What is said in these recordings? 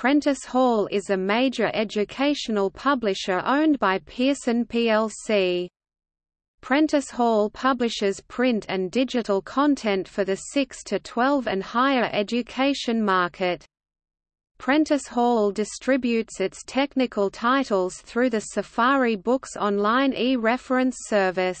Prentice Hall is a major educational publisher owned by Pearson plc. Prentice Hall publishes print and digital content for the 6 to 12 and higher education market. Prentice Hall distributes its technical titles through the Safari Books online e-reference service.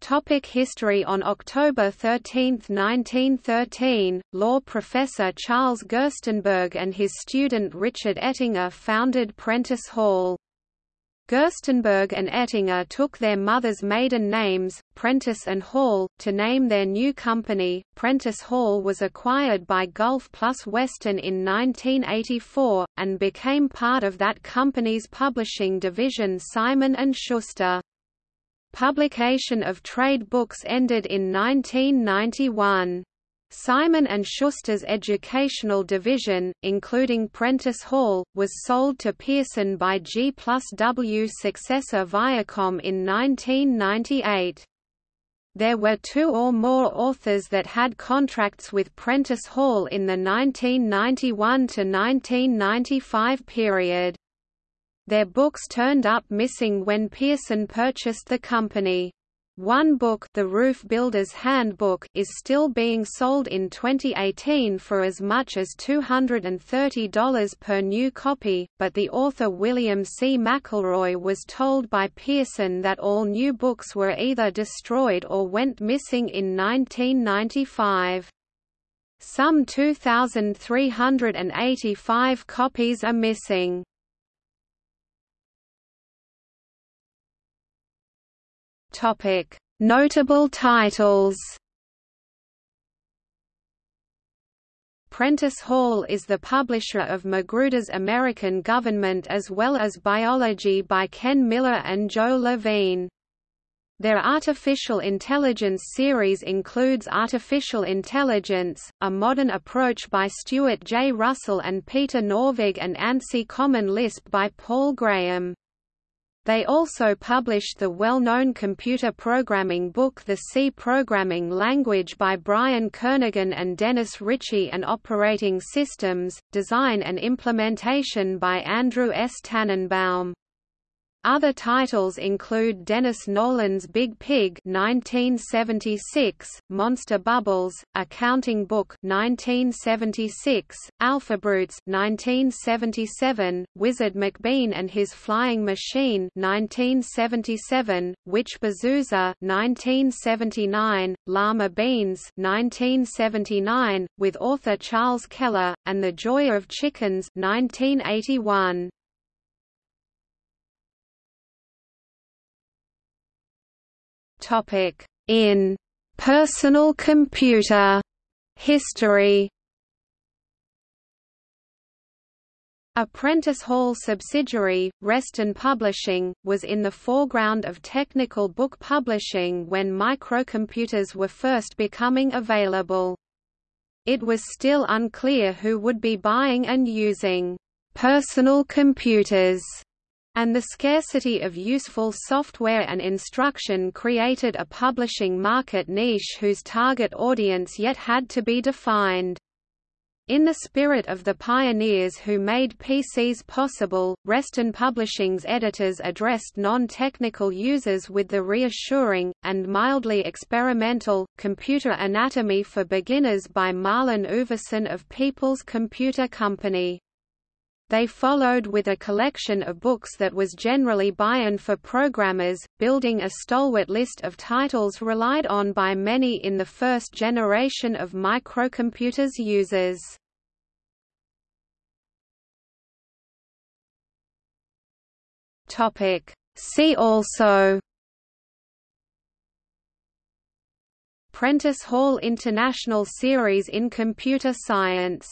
Topic history On October 13, 1913, law professor Charles Gerstenberg and his student Richard Ettinger founded Prentice Hall. Gerstenberg and Ettinger took their mother's maiden names, Prentice and Hall, to name their new company. Prentice Hall was acquired by Gulf Plus Western in 1984, and became part of that company's publishing division Simon & Schuster. Publication of trade books ended in 1991. Simon & Schuster's educational division, including Prentice Hall, was sold to Pearson by G plus W successor Viacom in 1998. There were two or more authors that had contracts with Prentice Hall in the 1991 to 1995 period. Their books turned up missing when Pearson purchased the company. One book The Roof Builder's Handbook is still being sold in 2018 for as much as $230 per new copy, but the author William C. McElroy was told by Pearson that all new books were either destroyed or went missing in 1995. Some 2,385 copies are missing. Topic: Notable titles. Prentice Hall is the publisher of Magruder's American Government as well as Biology by Ken Miller and Joe Levine. Their artificial intelligence series includes Artificial Intelligence, a modern approach by Stuart J. Russell and Peter Norvig and ANSI Common Lisp by Paul Graham. They also published the well-known computer programming book The C Programming Language by Brian Kernighan and Dennis Ritchie and Operating Systems, Design and Implementation by Andrew S. Tanenbaum. Other titles include Dennis Nolan's Big Pig 1976, Monster Bubbles, A Counting Book 1976, Alphabrutes 1977, Wizard McBean and His Flying Machine 1977, Witch Bazooza 1979, Llama Beans 1979, with author Charles Keller, and The Joy of Chickens 1981. Topic in personal computer history. A Prentice Hall subsidiary, Reston Publishing, was in the foreground of technical book publishing when microcomputers were first becoming available. It was still unclear who would be buying and using personal computers and the scarcity of useful software and instruction created a publishing market niche whose target audience yet had to be defined. In the spirit of the pioneers who made PCs possible, Reston Publishing's editors addressed non-technical users with the reassuring, and mildly experimental, Computer Anatomy for Beginners by Marlin Ouverson of People's Computer Company. They followed with a collection of books that was generally buy-in for programmers, building a stalwart list of titles relied on by many in the first generation of microcomputers users. See also Prentice Hall International Series in Computer Science